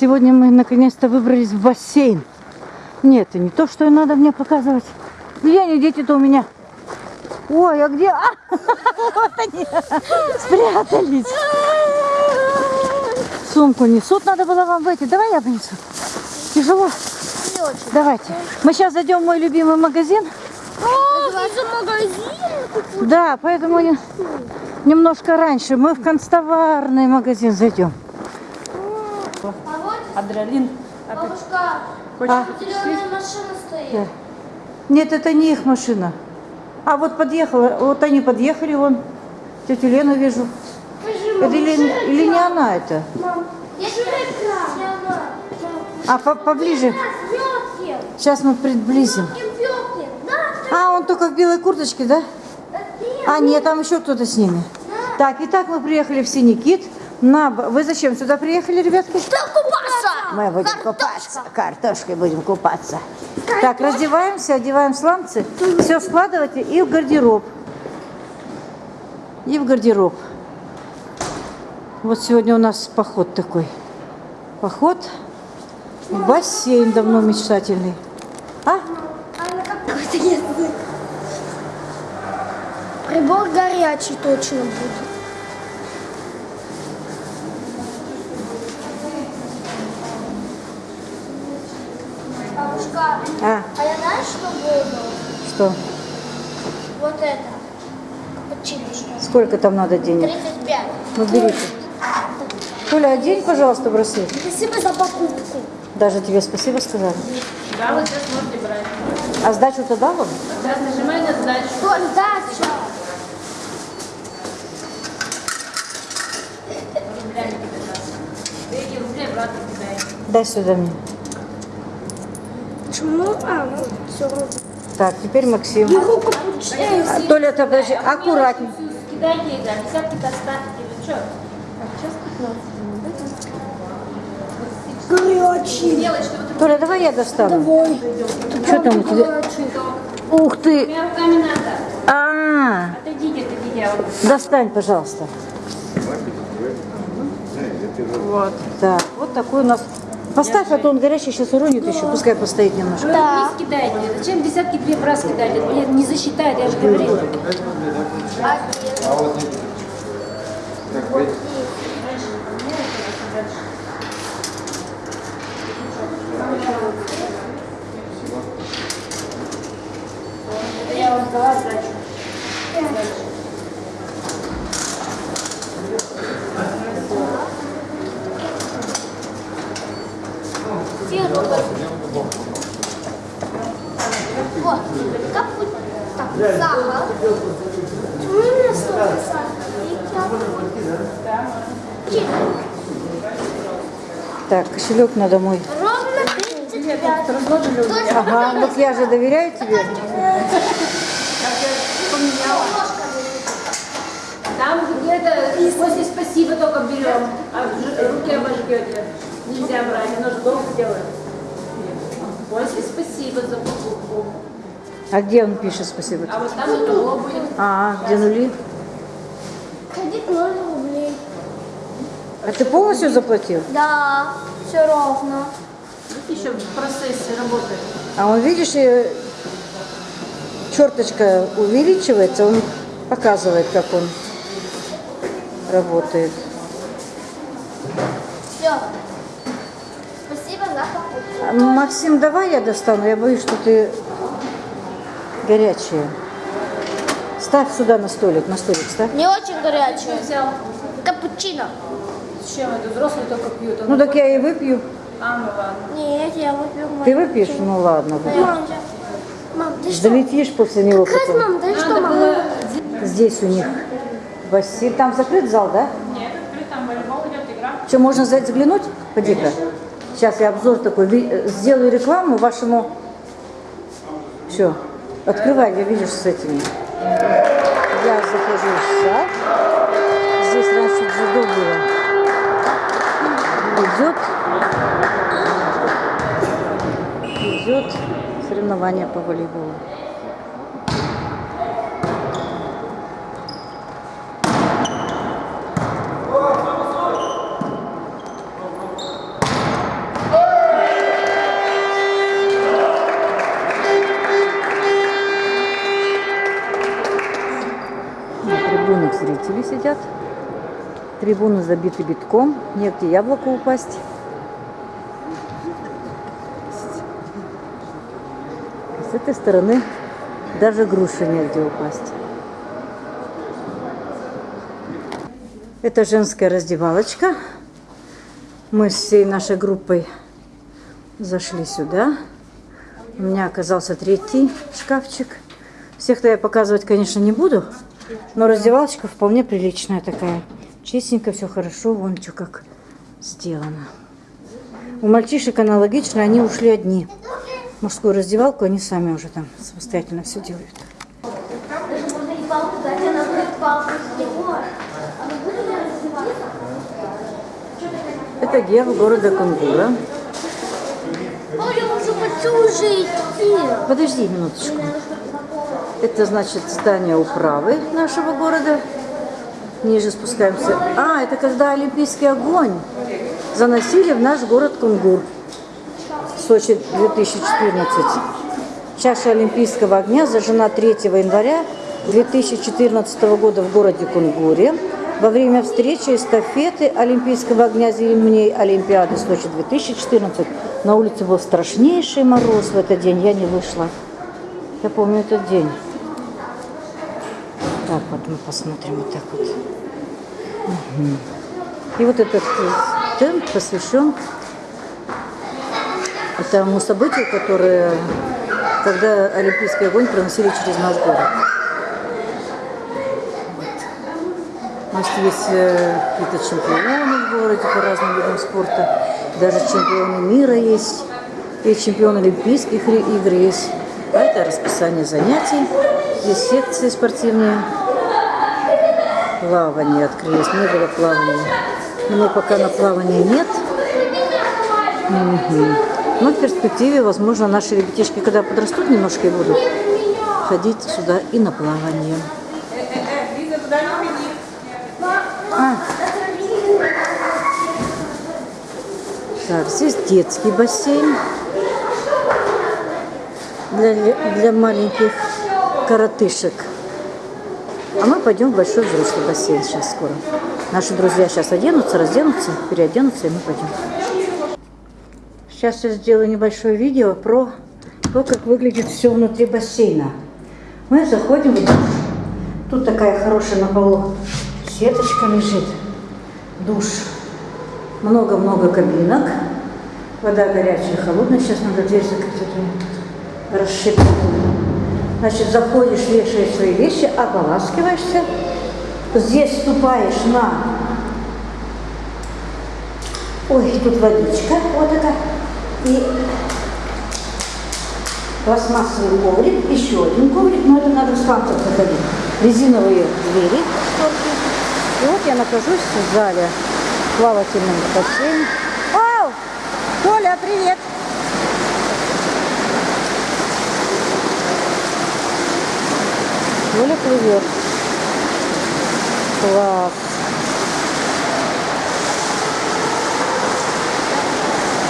Сегодня мы наконец-то выбрались в бассейн. Нет, это не то, что надо мне показывать. Где они, дети-то у меня? Ой, а где? А, вот они, спрятались. Сумку несут, надо было вам выйти. Давай я принесу. Тяжело. Не очень. Давайте. Мы сейчас зайдем в мой любимый магазин. О, это магазин. Да, поэтому не- немножко раньше мы в констоварный магазин зайдем. А Адреналин. бабушка, А, зеленая машина стоит. да. Нет, это не их машина. А вот подъехала, вот они подъехали, вон. Тетю Лену вижу. Это или, или не она это? Мам, я же экран. А по- поближе. Сейчас мы приблизим. А, он только в белой курточке, да? А, нет, там еще кто-то с ними. Так, итак, мы приехали в Синий Кит. На... Вы зачем сюда приехали, ребятки? Что купаться? Мы будем купаться. Картошкой будем купаться. Так, раздеваемся, одеваем сланцы. Все складывайте и в гардероб. И в гардероб. Вот сегодня у нас поход такой. Поход в бассейн давно мечтательный. А? Прибор горячий точно будет. А, а я знаешь, что буду? что? Вот это. Капучиночка. Сколько там надо денег? 35. Ну, берите. Толя, одень, пожалуйста, браслет. Спасибо за покупку. Даже тебе спасибо сказали. Да, вот сейчас можете брать. А сдачу тогда вам? Сейчас нажимай на сдачу. Что, дача? Рублями тебе даст. Ты эти рубли обратно кидай. Дай сюда мне. Почему? А, ну, все равно. Так, теперь Максим. Капучино. А, Толя, ты подожди, аккуратнее. Кидайте, да, десятки-то оставьте. Вы что? Так, сейчас 15 Горячий. Вот Толя, давай я достану. Ой, Что там у тебя? Ух ты! руками надо. А, Отойдите, отойдите. вот. достань, пожалуйста. Вот. Так, вот такой у нас. Поставь, а то он горячий сейчас уронит еще. Пускай постоит немножко. Да. вниз кидайте. Зачем десятки две раз мне не засчитает, я же говорила. Это я вам дала сдачу. Вот. Капу... Так, сахар. Почему у меня столько сахара? Чик. Так, кошелек надо мой. Ровно 35. Точно Ага, ну я же доверяю тебе. Там где-то после спасибо только берем, а руки обожгете. Нельзя брать, оно же долго делает. После спасибо за покупку. А где он пишет спасибо? А вот там итого будет. А, где нули? Ходить 0 рублей. А ты полностью заплатил? Да, все ровно. Вот еще в процессе работает. А он, видишь, черточка увеличивается, он показывает, как он работает. Все. Спасибо за покупку. А, Максим, давай я достану, я боюсь, что ты горячая. Ставь сюда на столик, на столик ставь. Не очень горячее. Взял. Капучино. С чем это? Взрослые только пьют. Ну так я и выпью. А, ну ладно. Нет, я выпью Ты выпьешь? Ну ладно. Мам, мам, ты что? Долетишь после него Как, потом. мам, ты что, мам? было... Здесь у них бассейн. Там закрыт зал, да? Нет, открыт, там волейбол идет, игра. Что, можно за- заглянуть? Поди-ка. Сейчас я обзор такой сделаю рекламу вашему. Все. Открывай, я видишь с этими. Я захожу в зал. Здесь раньше дзюдо было. Идет, идет соревнование по волейболу. На трибунах зрители сидят. Трибуны забиты битком, негде яблоку упасть. С этой стороны даже груши негде упасть. Это женская раздевалочка. Мы с всей нашей группой зашли сюда. У меня оказался третий шкафчик. Всех-то я показывать, конечно, не буду, но раздевалочка вполне приличная такая. Чистенько, все хорошо, вон что как сделано. У мальчишек аналогично, они ушли одни. Мужскую раздевалку они сами уже там самостоятельно все делают. Это герб города Кунгура. Подожди минуточку. Это значит здание управы нашего города. Ниже спускаемся. А, это когда Олимпийский огонь заносили в наш город Кунгур. Сочи 2014. Чаша Олимпийского огня зажжена 3 января 2014 года в городе Кунгуре во время встречи эстафеты Олимпийского огня зимней Олимпиады Сочи 2014. На улице был страшнейший мороз в этот день, я не вышла. Я помню этот день. Так вот мы посмотрим вот так вот. Мгм. И вот этот стенд посвящен тому событию, которое, когда Олимпийский огонь проносили через наш город. У нас есть э, какие-то чемпионы в городе по разным видам спорта. Даже чемпионы мира есть. И чемпион Олимпийских игр есть. А это расписание занятий. Здесь секции спортивные. Плавание открылось. Не было плавания. Но пока на плавании нет. Мгм. Но в перспективе, возможно, наши ребятишки, когда подрастут немножко и будут ходить сюда и на плавание. А. Так, здесь детский бассейн для, для маленьких коротышек. А мы пойдем в большой взрослый бассейн сейчас скоро. Наши друзья сейчас оденутся, разденутся, переоденутся, и мы пойдем. Сейчас я сделаю небольшое видео про то, как выглядит все внутри бассейна. Мы заходим. Тут такая хорошая на полу сеточка лежит. Душ. Много-много кабинок. Вода горячая, холодная. Сейчас надо дверь закрыть, а. Значит, заходишь, вешаешь свои вещи, ополаскиваешься. Здесь ступаешь на... Ой, тут водичка вот такая. И пластмассовый коврик, еще один коврик, но это надо в спансер заходить. Резиновые двери. И вот я нахожусь в зале плавательном бассейне. Ау! Толя, привет! Толя плывет. Класс.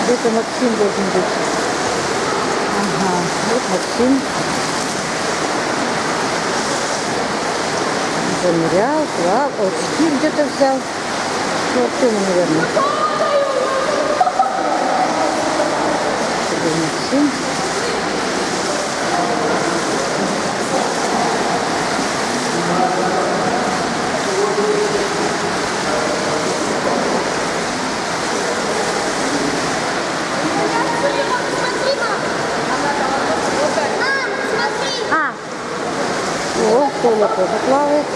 Где-то Максим должен быть. Ага, вот Максим. Замерял, плав, очки где-то взял. Ну, Артема, наверное. Максим. А! О, Толя тоже плавает.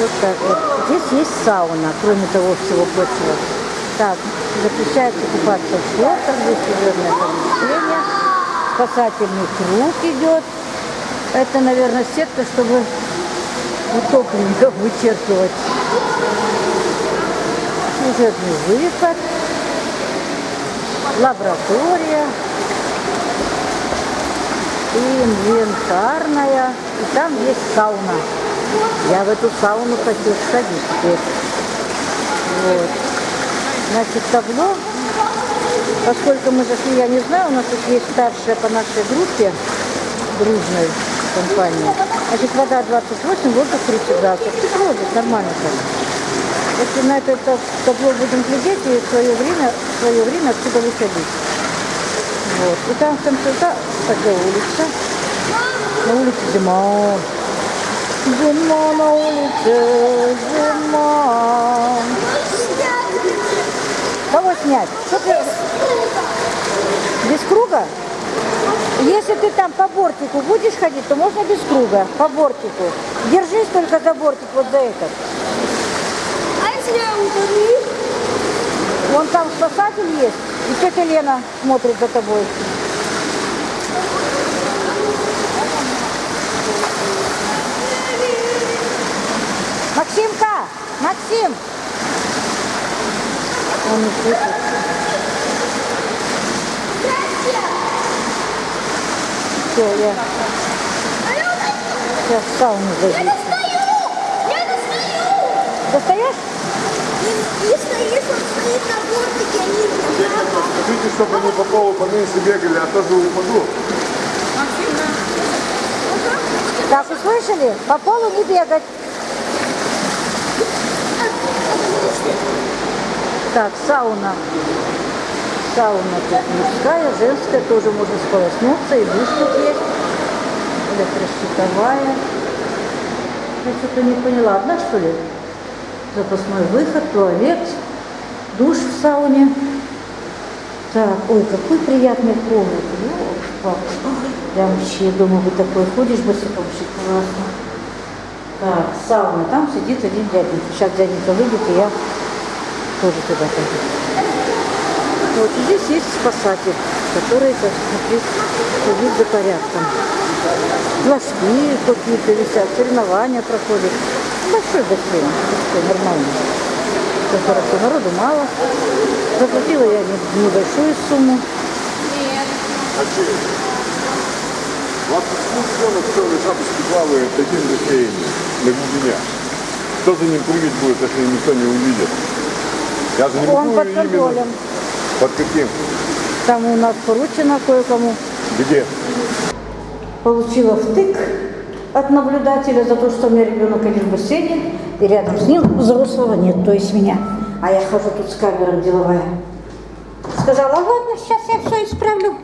Вот так вот. Здесь есть сауна, кроме того всего прочего. Так, запрещается купаться в шортах, здесь служебное помещение. Спасательный круг идет. Это, наверное, сетка, чтобы утопленников вычеркивать. Служебный выход. Лаборатория инвентарная, и там есть сауна. Я в эту сауну хочу сходить теперь. Вот. Значит, табло, поскольку мы зашли, я не знаю, у нас тут есть старшая по нашей группе, дружной компании. Значит, вода 28, воздух 30 градусов. Тепло здесь, нормально так. Если на это та- табло будем глядеть и в свое время, в свое время отсюда выходить. Вот. И там в конце, та- такая улица. На улице зима. Зима на улице, зима. Кого снять? Что ты... Без круга? Если ты там по бортику будешь ходить, то можно без круга, по бортику. Держись только за бортик, вот за этот. А если я ударю? Вон там спасатель есть, и тетя Лена смотрит за тобой. Максимка! Максим! Он не слышит. Все, я сейчас сауну зайду. достаю! Я достаю! Достаешь? Если, если он стоит на бортике, они Скажите, чтобы они по полу поменьше бегали, а то же упаду. Так, услышали? По полу не бегать. Так, сауна. Сауна тут мужская, женская, тоже можно сполоснуться, и душ тут есть. Электрощитовая. Я что-то не поняла, одна что ли? Запасной выход, туалет, душ в сауне. Так, ой, какой приятный комнат. Прям вообще, думаю, вы такой ходишь босиком, вообще классно. Так, сауна, там сидит один дяденька. Сейчас дяденька выйдет, и я тоже туда пойду. Вот здесь есть спасатель, который, так сказать, следит за порядком. Флажки какие-то висят, соревнования проходят. Большой бассейн, такой нормальный. Все хорошо, народу мало. Заплатила я не- небольшую сумму. Вот почему ребенок в черной шапочке плавает в таким бассейне на глубине? Кто за ним прыгать будет, если никто не увидит? Я же не Он могу под именно- контролем. Под каким? Там у нас поручено кое-кому. Где? Получила втык от наблюдателя за то, что у меня ребенок один в бассейне, и рядом с ним взрослого нет, то есть меня. А я хожу тут с камерой деловая. Сказала, ладно, сейчас я все исправлю.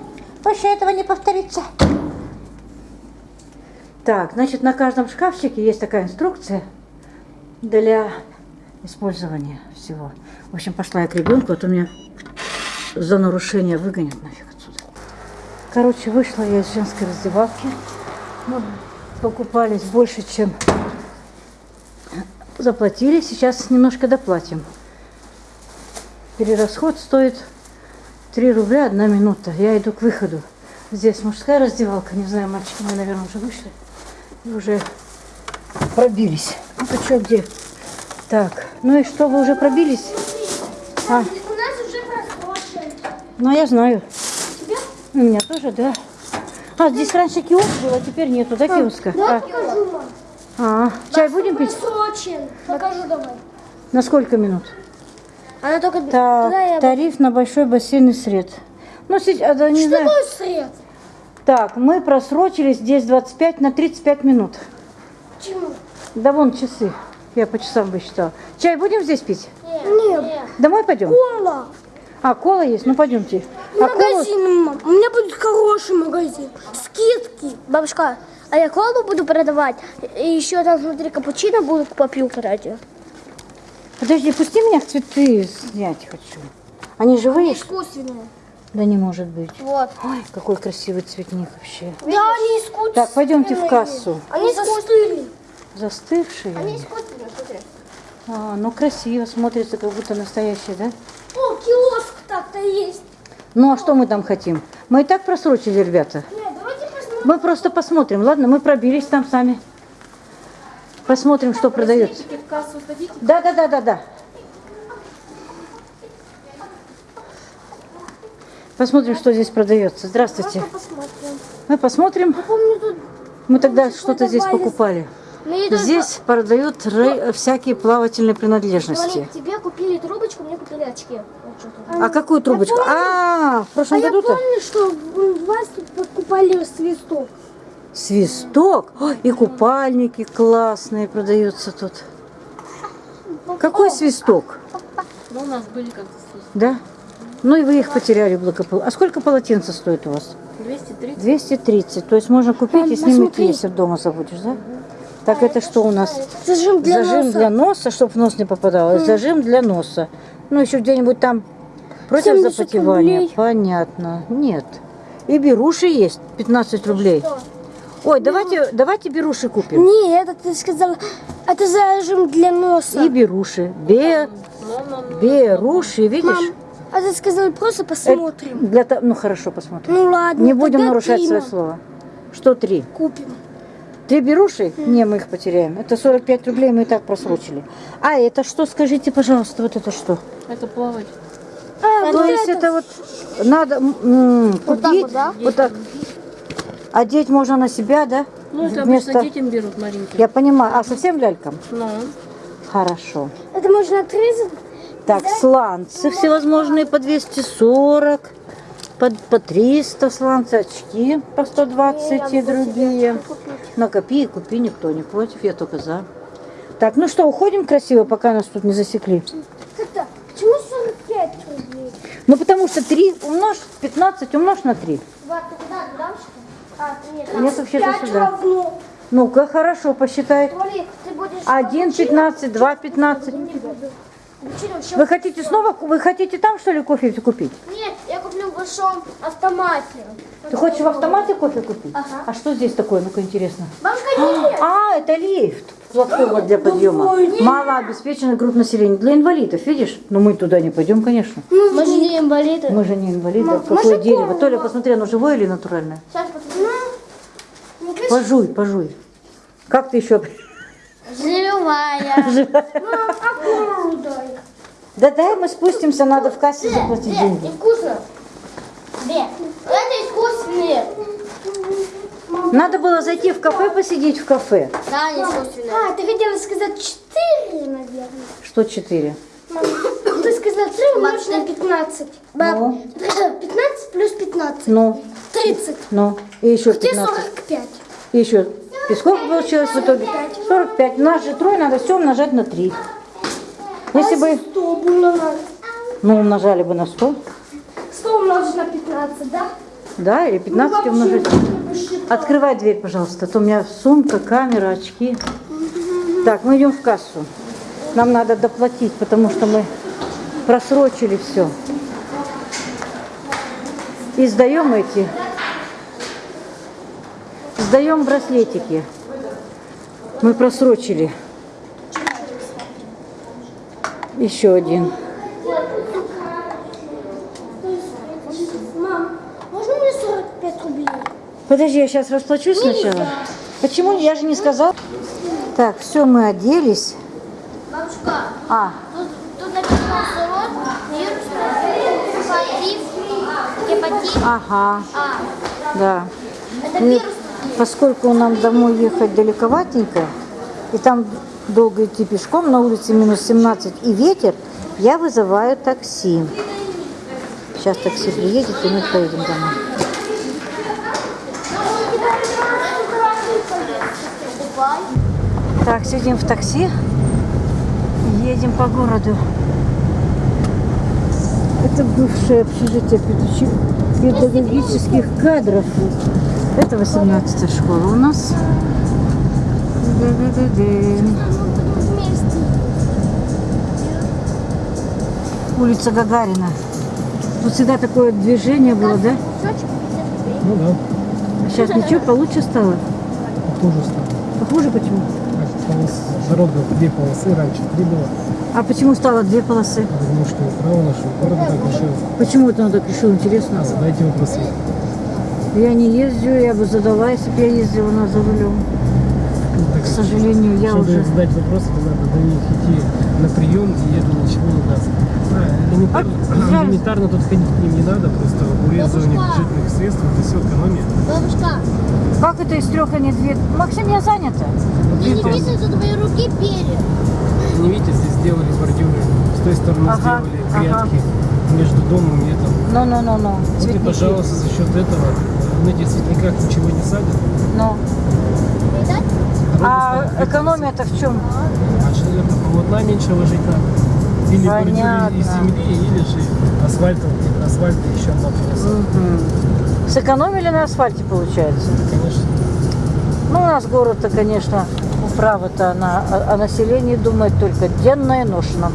Больше этого не повторится. Так, значит, на каждом шкафчике есть такая инструкция для использования всего. В общем, пошла я к ребенку, а то меня за нарушение выгонят нафиг отсюда. Короче, вышла я из женской раздевалки. Мы покупались больше, чем заплатили. Сейчас немножко доплатим. Перерасход стоит 3 рубля одна минута. Я иду к выходу. Здесь мужская раздевалка. Не знаю, мальчики, мы, наверное, уже вышли. И уже пробились. Ну, ты что, где? Так, ну и что, вы уже пробились? А, У нас уже просрочен. ну я знаю. У меня тоже, да. А, здесь раньше киоск был, а теперь нету, да, киоска? Да, А, покажу, а, чай будем пить? Просрочен. Покажу давай. На сколько минут? Она только... Так, тариф на большой бассейн и сред. Ну, сейчас, да, не Что знаю. такое сред? Так, мы просрочились здесь 25 на 35 минут. Почему? Да вон часы. Я по часам высчитала. Чай будем здесь пить? Нет. Домой пойдем? Кола. А, кола есть? Ну, пойдемте. А. Магазин, мам. У меня будет хороший магазин. Скидки. Бабушка, а я колу буду продавать. И еще там, смотри, капучино буду попью, кстати. Подожди, пусти меня цветы снять хочу. Они живые? Искусственные. Да не может быть. Вот. Ой, какой красивый цветник вообще. Да, они искусственные. Так, пойдемте в кассу. Они застыли. Застывшие. Они они. искусственные, смотри. А, ну красиво смотрится, как будто настоящие, да? О, киоск так-то есть. Ну а что мы там хотим? Мы и так просрочили, ребята. Нет, давайте посмотрим. Мы просто посмотрим, ладно? Мы пробились там сами. Посмотрим, что продается. Да, да, да, да, да. Посмотрим, что здесь продается. Здравствуйте. Посмотрим. Мы посмотрим. Помню, тут Мы тогда что-то здесь покупали. Идем- Здесь продают рей- всякие плавательные принадлежности. Смотри, тебе купили трубочку, мне купили очки. А какую трубочку? помню. А, в А прошлом я году-то? помню, что у вас покупали свисток. Свисток. И купальники классные продаются тут. Какой свисток? Ну, у нас были как-то здесь. Да? Ну и вы их потеряли благополучно. А сколько полотенца стоит у вас? 230. 230. То есть можно купить и Мам, снимать, посмотри. если дома забудешь, да? Так это что у нас? Зажим для зажим носа. для носа, чтобы в нос не попадало. и Зажим для носа. Ну, еще где-нибудь там против 70 запотевания. рублей. Понятно. Нет. И беруши есть. 15 рублей. Ой, давайте, давайте беруши купим. Не, это ты сказала, это зажим для носа. И беруши. Бе, беруши, видишь? Мам, а ты сказала, просто посмотрим. Это для Ну, хорошо, посмотрим. Ну ладно, Не будем нарушать три, свое слово. Что три? Купим. Три беруши? Не, мы их потеряем. Это 45 рублей мы и так просрочили. А это что, скажите, пожалуйста, вот это что? Это плавать. А, То есть это. это вот надо м, Вот так купить, вот, да? вот так. Одеть можно на себя, да? Ну, это Вместо- обычно детям берут маленькие. Я понимаю. А совсем лялькам? Ну, Хорошо. Это можно отрезать? Так, сланцы всевозможные по 240, по, по 300 сланцы, очки по 120 и другие. Накопи и купи, никто не против, я только за. Так, ну что, уходим красиво, пока нас тут не засекли. Как-то, почему 45 рублей? Ну, потому что 3 умножь, 15 умножь на 3. Два, ты куда, туда что ли? А, нет, Нет, вообще-то сюда. Ну-ка, хорошо, посчитай. Будешь... 1, 15, 2, 15. Вы хотите снова, вы хотите там, что ли, кофе купить? Нет, я куплю в большом автомате. Ты хочешь в автомате кофе купить? Ага. А что здесь такое, ну-ка, интересно? Нет. А, это лифт. Платформа для подъема. Малообеспеченный групп населения. Для инвалидов, видишь? Но мы туда не пойдем, конечно. Мы же не инвалиды. Мы же не инвалиды. Мам, Какое дерево? Толя, посмотри, оно живое или натуральное? Сейчас посмотрим. Ну. Пожуй, пожуй. Как ты еще? Живая. Мам, акулу дай. Да дай мы спустимся, надо в кассе заплатить деньги. вкусно. Это искусственные. Надо было зайти в кафе, посидеть в кафе. Да, они искусственные. А, ты хотела сказать четыре, наверное. Что четыре? Мам, ты сказала три умножить на 15. Баб, Ну? 15 плюс 15. Ну, 30. ну, и еще Где 15. 45? И еще. И сколько получилось в итоге? 45. Нас же трое, надо все умножать на 3. Если бы, 100 было ну, умножали бы на 100, 100 умножить на 15, да? да, или 15 Ну, умножить. Открывай дверь, пожалуйста, а то у меня сумка, камера, очки. Так, мы идем в кассу. Нам надо доплатить, потому что мы просрочили все. И сдаем эти. Сдаем браслетики. Мы просрочили. Еще один. Мам, можно мне 45 рублей? Подожди, я сейчас расплачусь сначала. Почему? Я же не сказала. Так, все, мы оделись. Бабушка, А, тут, тут написано сорок, вирус, гепатит, ага, А, да. это вирус. Поскольку нам домой ехать далековатенько, и там долго идти пешком, на улице минус 17 и ветер, я вызываю такси. Сейчас такси приедет, и мы поедем домой. Так, сидим в такси, едем по городу. Это бывшее общежитие педагогических кадров. Это 18 школа у нас. Улица Гагарина. Тут всегда такое движение было, да? Ну да, А сейчас ничего получше стало? похоже стало. Похуже почему? А дорога две полосы, раньше три было. А почему стало две полосы? Потому что право нашего города так решил. Почему это он так решил, интересно? А задайте вопросы. Я не езжу, я бы задала, если бы я ездила на за рулем. Ну, так, К сожалению, я чтобы уже... задать вопросы, то надо до них идти на прием, и это ничего не даст. А, элементарно, А, элементарно тут ходить к ним не надо, просто урезывание бюджетных средств, это все экономия. Бабушка, Как это из трех, а не две? Максим, я занята. Вот я не видите, видела за твои руки перья. не видите, здесь сделали бордюры, с той стороны Ага, сделали ага. грядки между домом и этим. Ну-ну-ну-ну. Вот и, пожалуйста, за счет этого на этих светляках ничего не садят. Ну, а экономия-то в чем? А что это полотна меньше ложить надо? Или Понятно. из земли, или же асфальтом, где асфальта еще надо Сэкономили на асфальте, получается. Конечно. Ну, у нас город-то, конечно, управа-то на, о, о населении думает только денно и ношно.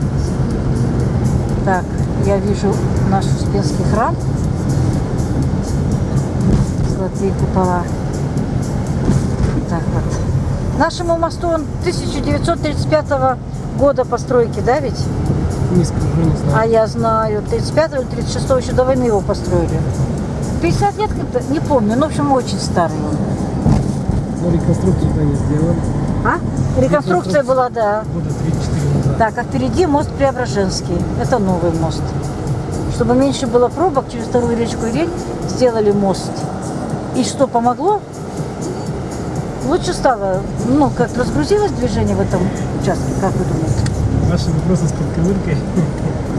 Так, я вижу наш Успенский храм. Золотые купола. Так вот. Нашему мосту он 1935 года постройки, да ведь? Не скажу, не знаю. А я знаю, 35 или 36 еще до войны его построили. 50 лет как-то, не помню, ну, в общем, очень старый он. Но реконструкцию-то не сделали. А? Реконструкция была, да. Года 3-4 назад. Так, а впереди мост Преображенский. Это новый мост. Чтобы меньше было пробок через вторую речку Ирень, сделали мост. И что помогло? Лучше стало, ну, как разгрузилось движение в этом участке, как вы думаете? Ваши вопросы с подковыркой,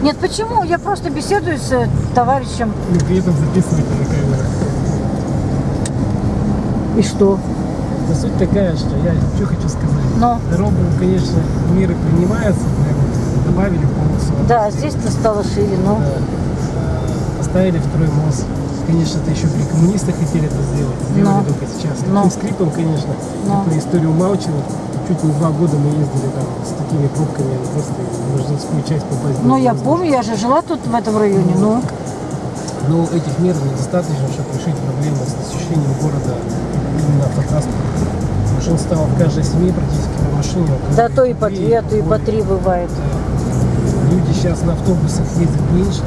Нет, почему? Я просто беседую с э, товарищем. и при этом записываете на камеру. И что? Но суть такая, что я что хочу сказать. Но, Дорогу, конечно, меры принимаются, наверное, добавили полосу. да, здесь-то стало шире, но... Да. Поставили второй мост. Конечно, это еще при коммунистах хотели это сделать. Сделали Но. только сейчас. Но. Таким скрипом, конечно, Но. эту историю умалчивают. Чуть не два года мы ездили там с такими пробками, просто в Рожденскую часть попасть. Ну, было я помню, я же жила тут, в этом районе, ну... Но этих мер недостаточно, чтобы решить проблему с освещением города именно автотранспорта. Машин стало в каждой семье практически по машине. около Да то и по две, то и по три бывает. Люди сейчас на автобусах ездят меньше,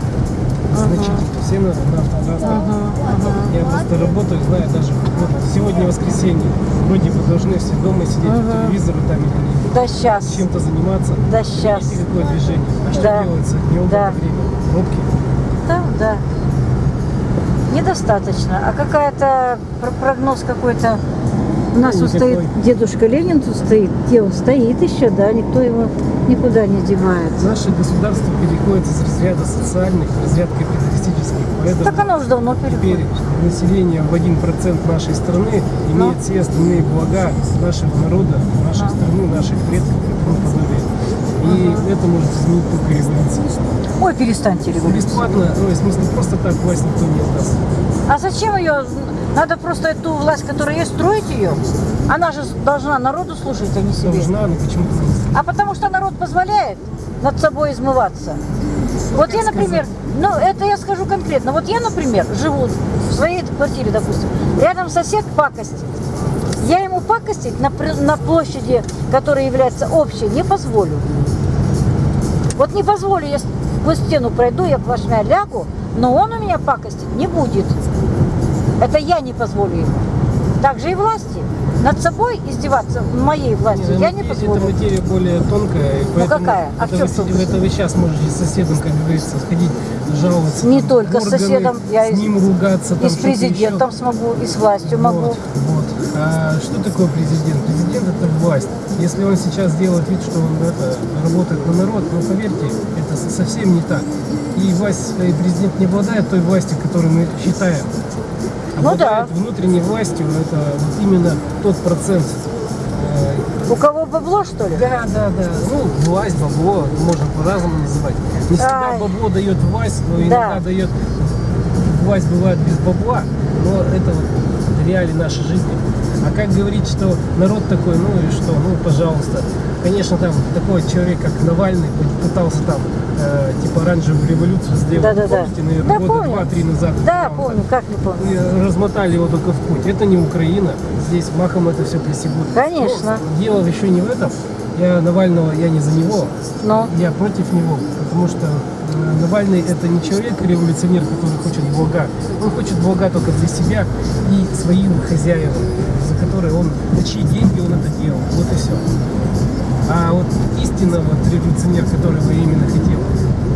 значительно. Все на, на автотранспорте. Я просто работаю, знаю даже, вот сегодня воскресенье, вроде бы должны все дома сидеть по телевизору там или Да сейчас, чем-то заниматься. да сейчас. Какое движение? А что Да. делается днем Да. время? Пробки. Да, да. Недостаточно. А какая-то про- прогноз какой-то. У нас тут стоит дедушка Ленин, тут стоит. Где он стоит еще, да, никто его никуда не девает. Наше государство переходит из разряда социальных в разряд капиталистических. Поэтому Так оно уже давно теперь переходит. население в 1% нашей страны Но. имеет все остальные блага нашего народа, нашей страны, наших предков и тому подобное. И это может изменить только революция. Ой, перестаньте революцию. Бесплатно, ну, в смысле, просто так власть никто не отдаст. А зачем ее? Надо просто эту власть, которая есть, строить ее. Она же должна народу служить, а не себе. Должна, но почему-то не А потому что народ позволяет над собой измываться. Вот я, например, ну это я скажу конкретно. Вот я, например, живу в своей квартире, допустим, рядом сосед пакостит. Я ему пакостить на, на площади, которая является общей, не позволю. Вот не позволю, я сквозь стену пройду, я плашмя лягу, но он у меня пакостить не будет. Это я не позволю ему. Так же и власти. Над собой издеваться моей властью я не Это позволю. материя более тонкая. и поэтому какая? А в это, чем вы, это вы сейчас можете с соседом, как говорится, сходить, жаловаться. Не там, только с в органы, соседом, я с и с- ним ругаться. И там, с что-то президентом еще. смогу, и с властью могу. Вот, вот. А что такое президент? Президент это власть. Если он сейчас делает вид, что он это, работает на народ, ну поверьте, это со- совсем не так. И власть, и президент не обладает той властью, которую мы считаем. Ну Обладает внутренней властью, это вот именно тот процент. э, У кого бабло, что ли? да, да, да. Ну, власть, бабло, можно по-разному называть. Не всегда Ай. бабло дает власть, но Да. иногда дает власть бывает без бабла, но это вот реалии нашей жизни. А как говорить, что народ такой, ну и что, ну пожалуйста. Конечно, там такой человек, как Навальный, пытался там э, типа оранжевую революцию сделать. Да-да-да. Помните, наверное, Да, года два-три назад. Да, Там помню, как не помню. и размотали его только в путь. Это не Украина. Здесь махом это все присягут. Конечно. Но дело еще не в этом. Я Навального, я не за него. Но Я против него. Потому что э, Навальный это не человек-революционер, который хочет блага. Он хочет блага только для себя и своим хозяевам, за которые он, на чьи деньги он это делал. Вот и все. А вот истинно вот революционер, который бы именно хотел,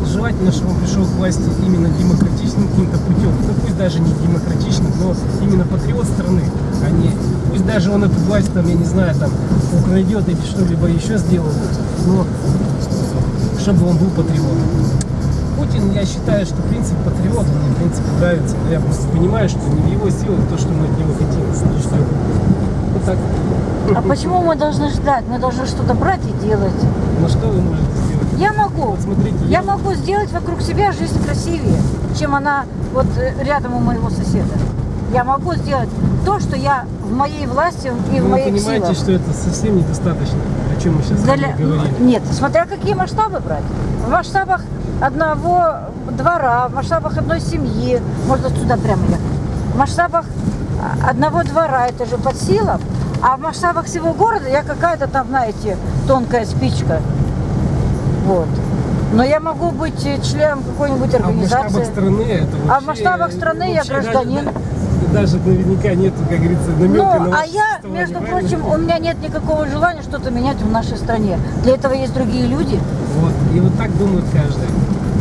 желательно, чтобы он пришел к власти именно демократичным каким-то путем. Ну пусть даже не демократичным, но именно патриот страны, а не пусть даже он эту власть там, я не знаю, там украдет или что-либо еще сделает, но чтобы он был патриотом. Путин, я считаю, что принцип патриота мне, в принципе, нравится. Но я просто понимаю, что не в его силах то, что мы от него хотим. Вот так. А почему мы должны ждать? Мы должны что-то брать и делать. Ну что вы можете сделать? Я могу. Вот смотрите, Я я- могу сделать вокруг себя жизнь красивее, чем она вот э, рядом у моего соседа. Я могу сделать то, что я в моей власти и в Вы моих понимаете, силах. что это совсем недостаточно, о чем мы сейчас Для- говорили. Нет, смотря какие масштабы брать. В масштабах одного двора, в масштабах одной семьи, можно сюда прямо ехать. В масштабах а, одного двора это же под силам, а в масштабах всего города я какая-то там, знаете, тонкая спичка. Вот. Но я могу быть э, членом какой-нибудь А в масштабах организации. страны это вообще... А в масштабах страны я даже- гражданин. Даже, наверняка нет, как говорится, намека Ну, на а я, между прочим, у меня нет никакого желания что-то менять в нашей стране. Для этого есть другие люди. Вот, и вот так думает каждый,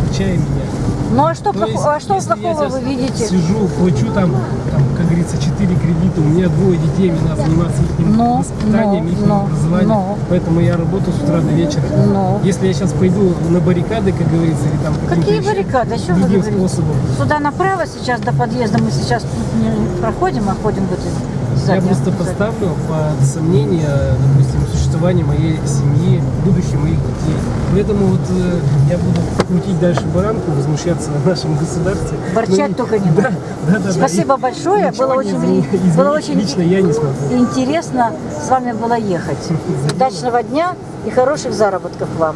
включая меня. Ну а что, То плохо- есть, а что если плохого вы видите? Сижу, плачу там, там, как говорится, 4 кредита, у меня двое детей, мне надо заниматься их Но, воспитанием, но, их но, образованием. но. Поэтому я работаю с утра до вечера. Но. Если я сейчас пойду на баррикады, как говорится, или там Какие еще баррикады? Чем вы говорите? способом, Сюда направо сейчас до подъезда мы сейчас тут не проходим, а ходим в этой я просто поставлю под сомнение, допустим, существование моей семьи, будущее моих детей. Поэтому вот э, я буду крутить дальше баранку, возмущаться о нашем государстве. Борчать Но- только не да, надо. Да, да, да. Спасибо И большое. Было очень, изменить- было очень Лично я не смогу. интересно с вами было ехать. Удачного дня и хороших заработков вам.